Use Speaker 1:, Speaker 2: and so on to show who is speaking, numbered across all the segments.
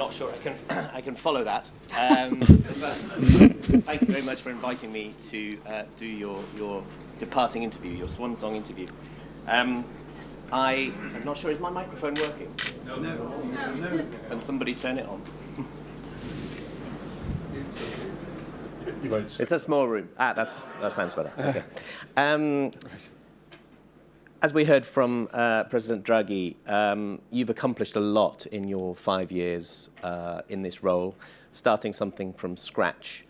Speaker 1: not sure I can, I can follow that. Um, but thank you very much for inviting me to uh, do your, your departing interview, your swan song interview. Um, I, I'm not sure, is my microphone working?
Speaker 2: No. No. no.
Speaker 1: Can somebody turn it on? It's a small room. Ah, that's, that sounds better. Okay. Um, as we heard from uh, President Draghi, um, you've accomplished a lot in your five years uh, in this role, starting something from scratch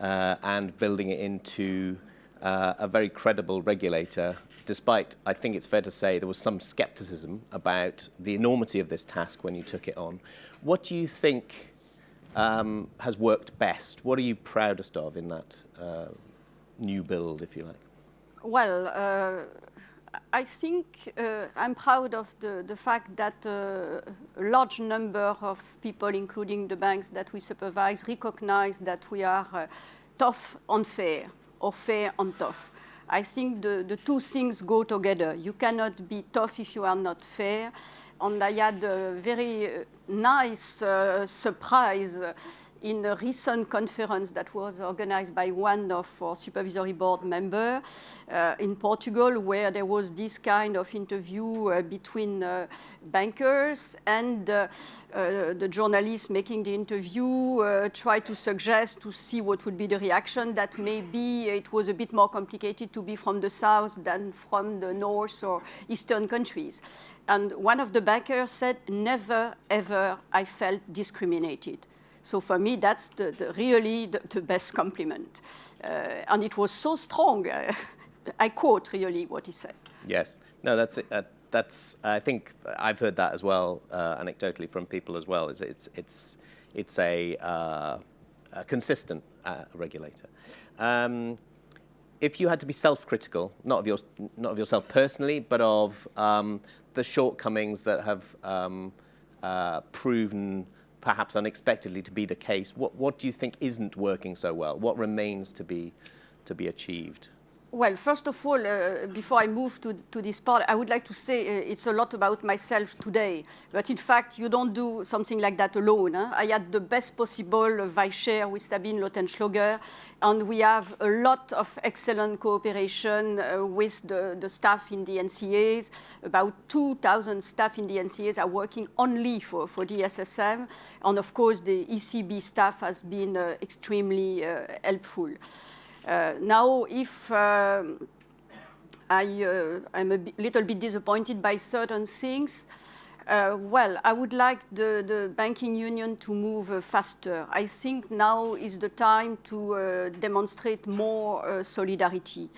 Speaker 1: uh, and building it into uh, a very credible regulator, despite, I think it's fair to say, there was some skepticism about the enormity of this task when you took it on. What do you think um, has worked best? What are you proudest of in that uh, new build, if you like?
Speaker 3: Well, uh, I think uh, I'm proud of the, the fact that uh, a large number of people, including the banks that we supervise, recognize that we are uh, tough on fair or fair on tough. I think the, the two things go together. You cannot be tough if you are not fair. And I had a very uh, nice uh, surprise in a recent conference that was organized by one of our supervisory board members uh, in Portugal, where there was this kind of interview uh, between uh, bankers and uh, uh, the journalist making the interview uh, tried to suggest to see what would be the reaction that maybe it was a bit more complicated to be from the south than from the north or eastern countries. And one of the bankers said, never, ever I felt discriminated. So for me, that's the, the really the, the, best compliment. Uh, and it was so strong. Uh, I quote really what he said.
Speaker 1: Yes. No, that's it. Uh, that's, I think I've heard that as well, uh, anecdotally from people as well. It's, it's, it's, it's a, uh, a consistent uh, regulator. Um, if you had to be self-critical, not of not of yourself personally, but of um, the shortcomings that have um, proven perhaps unexpectedly to be the case. What, what do you think isn't working so well? What remains to be, to be achieved?
Speaker 3: Well, first of all, uh, before I move to, to this part, I would like to say uh, it's a lot about myself today. But in fact, you don't do something like that alone. Huh? I had the best possible vice chair with Sabine Lautenschläger, and we have a lot of excellent cooperation uh, with the, the staff in the NCAs. About 2,000 staff in the NCAs are working only for, for the SSM. And of course, the ECB staff has been uh, extremely uh, helpful. Uh, now, if um, I, am uh, a little bit disappointed by certain things, uh, well, I would like the, the banking union to move uh, faster. I think now is the time to uh, demonstrate more uh, solidarity.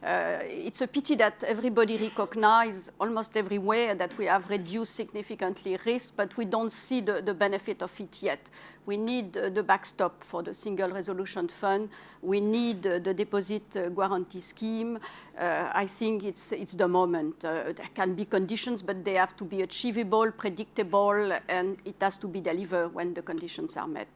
Speaker 3: Uh, it's a pity that everybody recognizes almost everywhere that we have reduced significantly risk, but we don't see the, the benefit of it yet. We need the backstop for the Single Resolution Fund. We need the deposit uh, guarantee scheme. I think it's, it's the moment. There can be conditions, but they have to be achievable, predictable, and it has to be delivered when the conditions are met.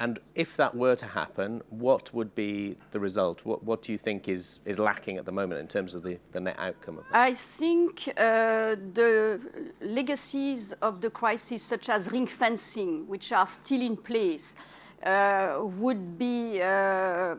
Speaker 1: And if that were to happen, what would be the result? What, what do you think is, is lacking at the moment in terms of the, the net outcome of that?
Speaker 3: I think uh, the legacies of the crisis, such as ring fencing, which are still in place, uh, would be uh,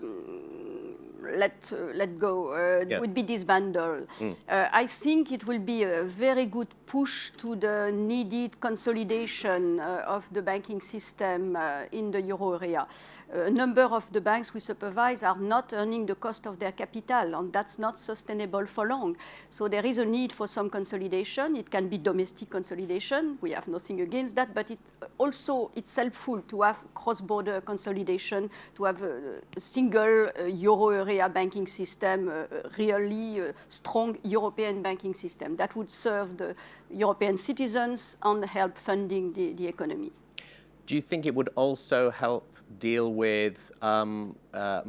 Speaker 3: let, uh, let go, uh, yeah. would be disbanded. Mm. Uh, I think it will be a very good push to the needed consolidation of the banking system in the euro area a number of the banks we supervise are not earning the cost of their capital, and that's not sustainable for long. So there is a need for some consolidation. It can be domestic consolidation. We have nothing against that, but it also it's helpful to have cross-border consolidation, to have a, a single uh, euro area banking system, uh, really uh, strong European banking system that would serve the European citizens and help funding the, the economy.
Speaker 1: Do you think it would also help deal with um, uh,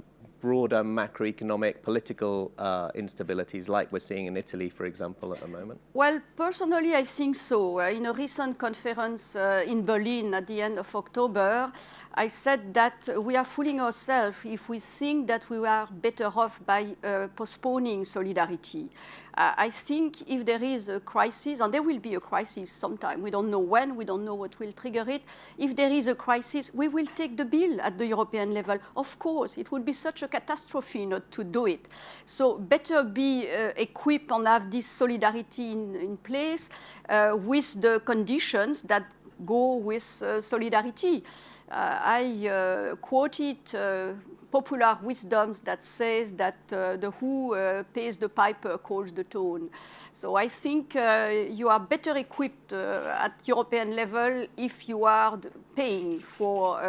Speaker 1: broader macroeconomic political uh, instabilities like we're seeing in Italy, for example, at the moment?
Speaker 3: Well, personally, I think so. Uh, in a recent conference uh, in Berlin at the end of October, I said that we are fooling ourselves if we think that we are better off by uh, postponing solidarity. Uh, I think if there is a crisis, and there will be a crisis sometime, we don't know when, we don't know what will trigger it. If there is a crisis, we will take the bill at the European level. Of course, it would be such a catastrophe not to do it. So better be uh, equipped and have this solidarity in, in place uh, with the conditions that go with uh, solidarity. Uh, I uh, quoted uh, popular wisdoms that says that uh, the who uh, pays the piper calls the tone. So I think uh, you are better equipped at European level if you are paying for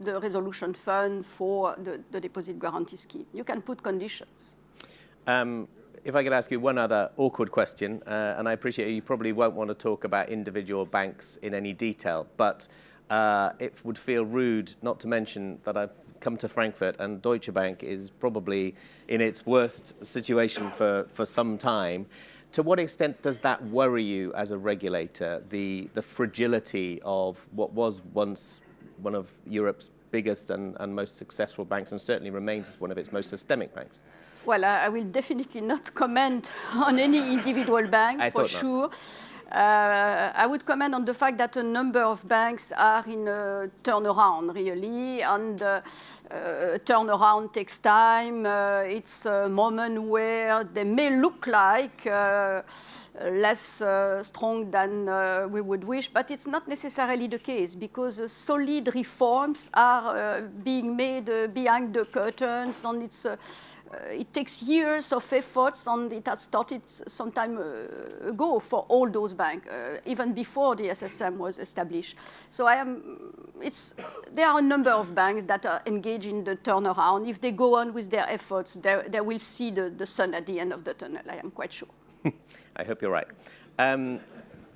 Speaker 3: the resolution fund for the, the, deposit guarantee scheme. You can put conditions.
Speaker 1: Um, if I could ask you one other awkward question, uh, and I appreciate you probably won't want to talk about individual banks in any detail, but uh, it would feel rude not to mention that I've come to Frankfurt and Deutsche Bank is probably in its worst situation for, for some time. To what extent does that worry you as a regulator, the, the fragility of what was once one of Europe's biggest and, and most successful banks and certainly remains as one of its most systemic banks?
Speaker 3: Well, I will definitely not comment on any individual bank,
Speaker 1: I
Speaker 3: for sure. Uh, I would comment on the fact that a number of banks are in a turnaround, really, and uh, uh, turnaround takes time. Uh, it's a moment where they may look like uh, less uh, strong than we would wish, but it's not necessarily the case because solid reforms are being made behind the curtains and it's it takes years of efforts and it has started some time uh, ago for all those banks, uh, even before the SSM was established. So I am, it's, there are a number of banks that are engaged in the turnaround. If they go on with their efforts, they, they will see the, the sun at the end of the tunnel, I am quite sure.
Speaker 1: I hope you're right. Um,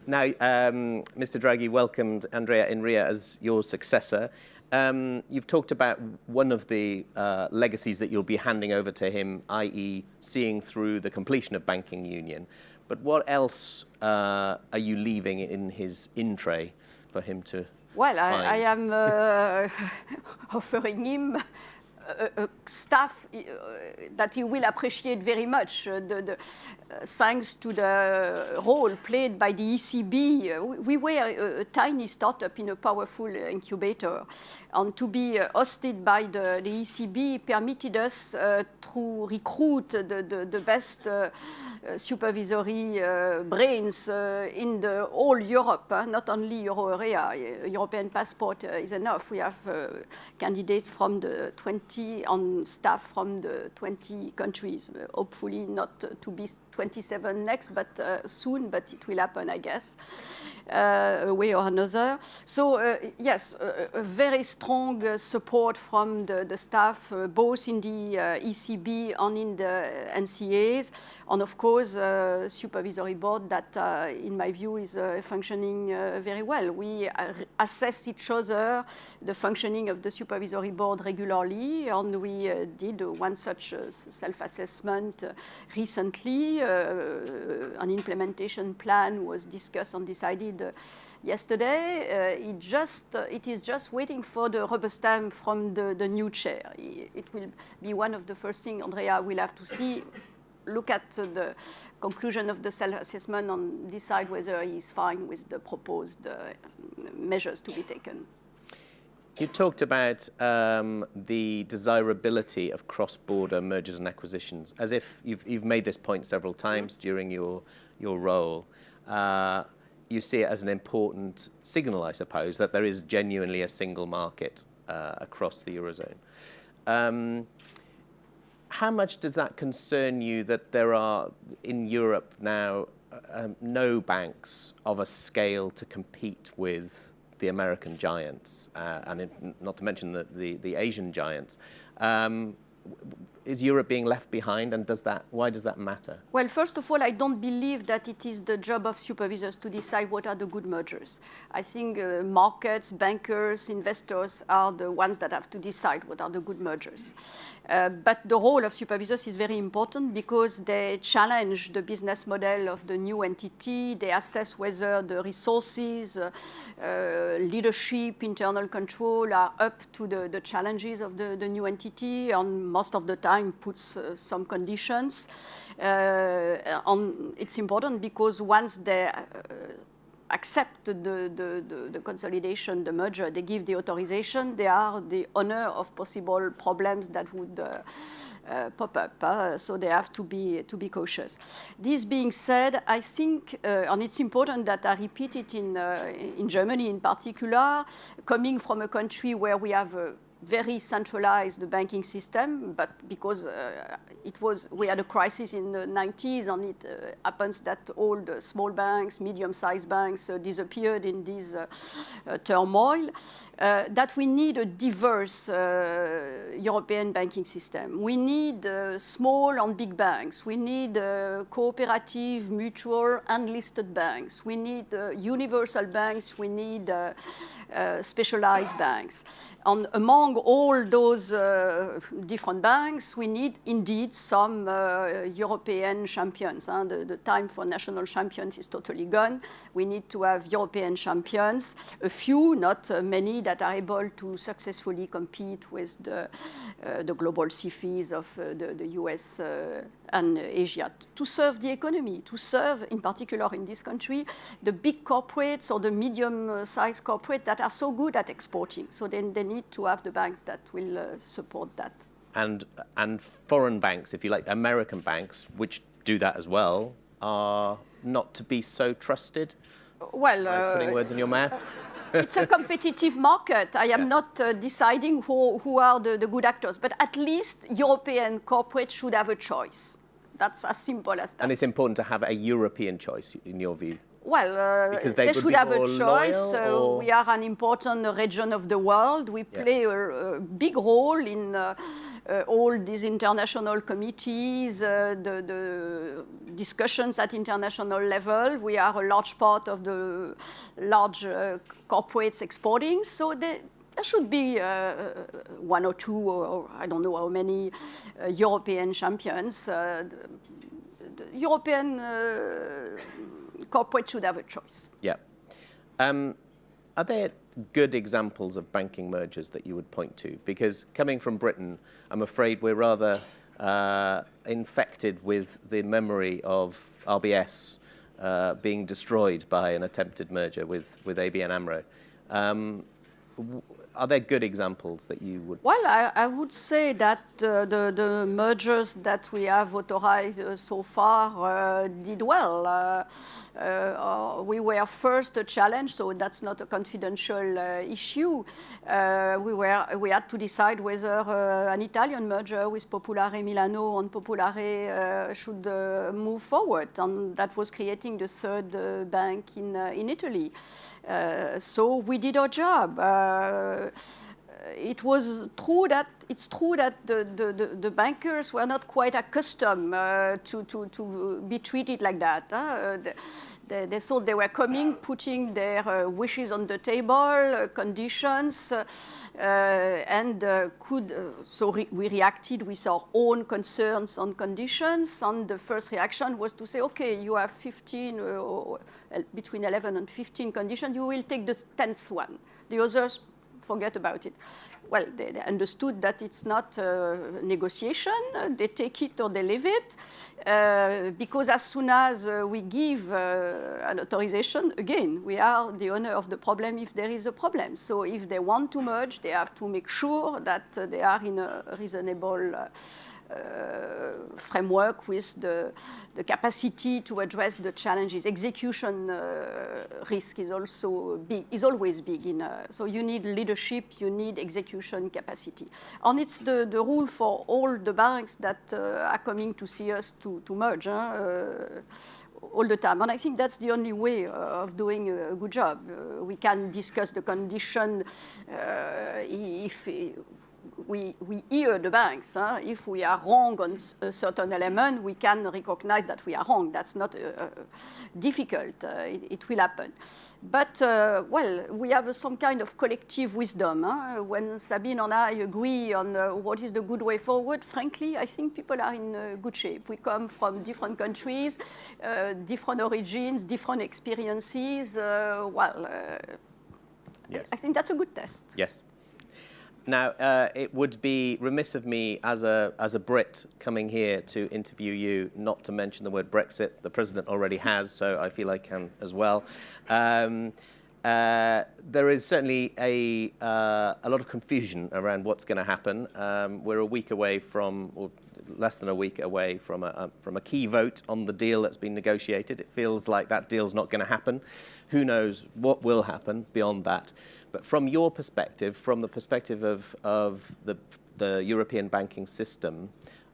Speaker 1: now, um, Mr. Draghi welcomed Andrea Enria as your successor. Um, you've talked about one of the uh, legacies that you'll be handing over to him, i.e. seeing through the completion of banking union. But what else uh, are you leaving in his in tray for him to
Speaker 3: Well, I, I, am uh, offering him Uh, uh, a, a staff uh, that he will appreciate very much. Uh, the, the, uh, thanks to the role played by the ECB, uh, we were a, a, tiny startup in a powerful incubator. And to be hosted by the, the ECB permitted us to recruit the, the best supervisory brains in the whole Europe, not only Euro area. European passport is enough. We have candidates from the 20 on staff from the 20 countries, hopefully not to be 27 next, but uh, soon, but it will happen, I guess, uh, a way or another. So uh, yes, a very strong uh, support from the, the staff, uh, both in the uh, ECB and in the NCAs, and of course, uh, supervisory board that, uh, in my view, is uh, functioning very well. We assess each other, the functioning of the supervisory board regularly, and we did one such self-assessment recently, uh, an implementation plan was discussed and decided uh, yesterday. Uh, it, just, it is just waiting for the rubber stamp from the, the new chair. It will be one of the first things Andrea will have to see look at the conclusion of the self-assessment and decide whether he's fine with the proposed uh, measures to be taken.
Speaker 1: You talked about um, the desirability of cross-border mergers and acquisitions, as if you've, you've made this point several times during your, your role. Uh, you see it as an important signal, I suppose, that there is genuinely a single market uh, across the Eurozone. Um, how much does that concern you that there are, in Europe now, um, no banks of a scale to compete with the American giants, uh, and it, not to mention the, the, the Asian giants. Um, is Europe being left behind and does that, why does that matter?
Speaker 3: Well, first of all, I don't believe that it is the job of supervisors to decide what are the good mergers. I think uh, markets, bankers, investors are the ones that have to decide what are the good mergers. Uh, but the role of supervisors is very important because they challenge the business model of the new entity. They assess whether the resources, uh, uh, leadership, internal control are up to the, the challenges of the, the new entity and most of the time puts some conditions. On, it's important because once they accept the, the, the, the, consolidation, the merger, they give the authorization, they are the owner of possible problems that would uh, uh, pop up. Uh, so they have to be, to be cautious. This being said, I think, uh, and it's important that I repeat it in, uh, in Germany in particular, coming from a country where we have a very centralized banking system, but because uh, it was, we had a crisis in the 90s and it uh, happens that all the small banks, medium-sized banks uh, disappeared in this uh, uh, turmoil, uh, that we need a diverse European banking system. We need small and big banks. We need cooperative, mutual, unlisted banks. We need universal banks. We need specialized banks. And among all those uh, different banks, we need indeed some uh, European champions. Huh? The, the, time for national champions is totally gone. We need to have European champions, a few, not uh, many, that are able to successfully compete with the, uh, the global SIFIs of uh, the, the, US uh, and Asia to serve the economy, to serve, in particular in this country, the big corporates or the medium-sized corporates that are so good at exporting. So then they need to have the banks that will uh, support that.
Speaker 1: And, and foreign banks, if you like, American banks, which do that as well, are not to be so trusted?
Speaker 3: Well,
Speaker 1: uh, putting words in your mouth?
Speaker 3: it's a competitive market. I am yeah. not uh, deciding who, who are the, the good actors, but at least European corporates should have a choice. That's as simple as that.
Speaker 1: And it's important to have a European choice, in your view?
Speaker 3: Well, uh, they, they should have a choice. Uh, we are an important region of the world. We play yeah. a, a, big role in uh, uh all these international committees, uh, the, the, discussions at international level. We are a large part of the large uh, corporates exporting. So they, there should be uh, one or two, or, or, I don't know how many, uh, European champions. Uh, the, the European corporate should have a choice.
Speaker 1: Yeah. Um, are there good examples of banking mergers that you would point to? Because coming from Britain, I'm afraid we're rather uh, infected with the memory of RBS uh, being destroyed by an attempted merger with, with ABN AMRO. Um, are there good examples that you would?
Speaker 3: Well, I, I would say that uh, the, the mergers that we have authorized uh, so far uh, did well. Uh, uh, we were first a challenge, so that's not a confidential uh, issue. we, were, we had to decide whether an Italian merger with Popolare Milano and Popolare should move forward, and that was creating the third bank in, in Italy. Uh, so we did our job. Uh, it was true that it's true that the, the, the, bankers were not quite accustomed uh, to, to, to be treated like that. Huh? They, they, thought they were coming, putting their uh, wishes on the table, uh, conditions, uh, and could, so re we reacted with our own concerns on conditions, and the first reaction was to say, okay, you have 15, between 11 and 15 conditions, you will take the 10th one. The others forget about it. Well, they, they understood that it's not a negotiation. They take it or they leave it. Uh, because as soon as uh, we give uh, an authorization, again, we are the owner of the problem if there is a problem. So if they want to merge, they have to make sure that uh, they are in a reasonable uh, framework with the, the, capacity to address the challenges. Execution uh, risk is also big, is always big. In, uh, so you need leadership, you need execution capacity. And it's the, the rule for all the banks that are coming to see us to, to merge. All the time. And I think that's the only way uh, of doing a, good job. Uh, we can discuss the condition uh, if we, we hear the banks. Huh? If we are wrong on a certain element, we can recognize that we are wrong. That's not uh, difficult. Uh, it, it, will happen. But, uh, well, we have some kind of collective wisdom. Huh? When Sabine and I agree on uh, what is the good way forward, frankly, I think people are in uh, good shape. We come from different countries, uh, different origins, different experiences. well, yes. I think that's a good test.
Speaker 1: Yes. Now, uh, it would be remiss of me as a, as a Brit coming here to interview you not to mention the word Brexit. The President already has, so I feel I can as well. Um, uh, there is certainly a, uh, a lot of confusion around what's going to happen. Um, we're a week away from, or less than a week away from a, a, from a key vote on the deal that's been negotiated. It feels like that deal's not going to happen. Who knows what will happen beyond that. But from your perspective, from the perspective of, of the, the European banking system,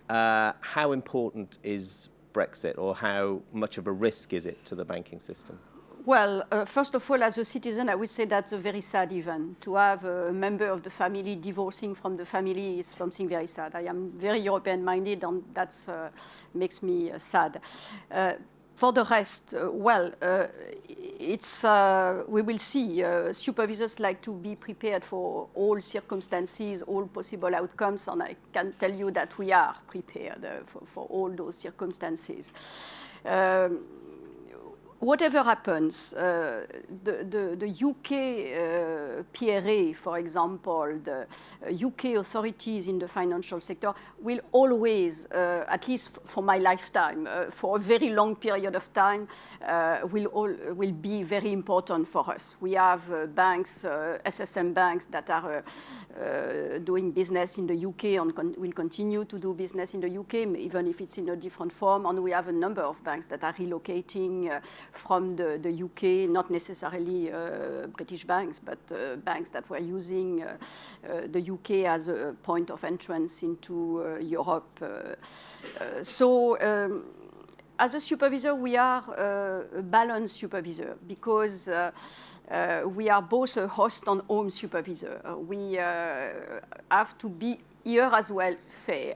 Speaker 1: uh, how important is Brexit or how much of a risk is it to the banking system?
Speaker 3: Well, uh, first of all, as a citizen, I would say that's a very sad event. To have a member of the family divorcing from the family is something very sad. I am very European-minded, and that uh, makes me uh, sad. For the rest, uh, well, uh, it's, uh, we will see. Uh, supervisors like to be prepared for all circumstances, all possible outcomes, and I can tell you that we are prepared uh, for, for, all those circumstances. Um, whatever happens, uh, the, the, the, UK uh, PRA, for example, the UK uh, authorities in the financial sector will always, uh, at least for my lifetime, uh, for a very long period of time, uh, will, all, will be very important for us. We have banks, SSM banks that are doing business in the UK and con will continue to do business in the UK, even if it's in a different form. And we have a number of banks that are relocating from the, the UK, not necessarily uh, British banks, but uh, banks that were using uh, the UK as a point of entrance into Europe. so um, as a supervisor, we are uh, a balanced supervisor because uh, uh, we are both a host and home supervisor. we have to be here as well fair.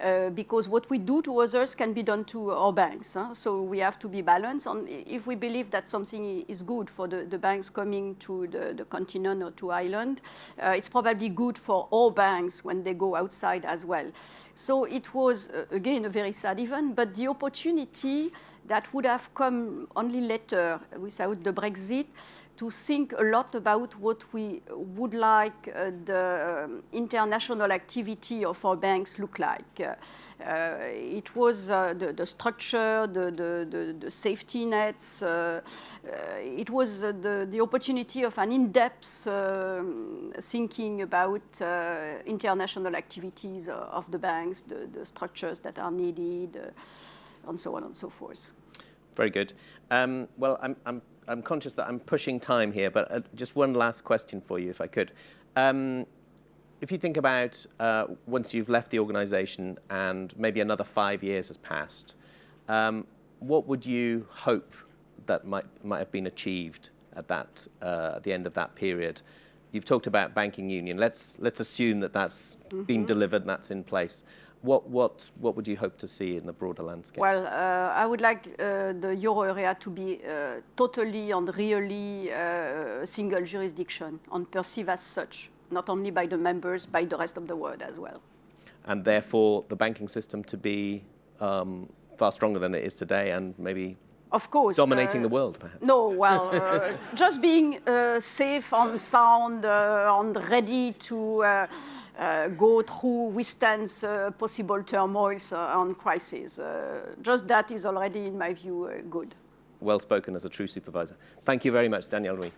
Speaker 3: Uh, because what we do to others can be done to our banks. Huh? So we have to be balanced. And if we believe that something is good for the, the banks coming to the, the, continent or to Ireland, uh, it's probably good for all banks when they go outside as well. So it was, uh, again, a very sad event, but the opportunity that would have come only later without the Brexit to think a lot about what we would like uh, the um, international activity of our banks look like. Uh, it was uh, the, the, structure, the, the, the, safety nets. Uh, uh, it was uh, the, opportunity of an in-depth um, thinking about international activities of the banks, the structures that are needed, and so on and so forth.
Speaker 1: Very good. Um, well, I'm, I'm I'm conscious that I'm pushing time here, but uh, just one last question for you, if I could. Um, if you think about uh, once you've left the organization and maybe another five years has passed, um, what would you hope that might, might have been achieved at, that, uh, at the end of that period? You've talked about banking union. Let's, let's assume that that's mm -hmm. been delivered and that's in place. What, what, what would you hope to see in the broader landscape?
Speaker 3: Well, uh, I would like uh, the euro area to be uh, totally and really uh, single jurisdiction and perceived as such, not only by the members, by the rest of the world as well.
Speaker 1: And therefore, the banking system to be um, far stronger than it is today and maybe
Speaker 3: of course.
Speaker 1: Dominating uh, the world, perhaps.
Speaker 3: No, well, uh, just being uh, safe and sound uh, and ready to uh, uh, go through, withstand possible turmoils and crises. just that is already, in my view, good.
Speaker 1: Well spoken as a true supervisor. Thank you very much, Danièle Nouy.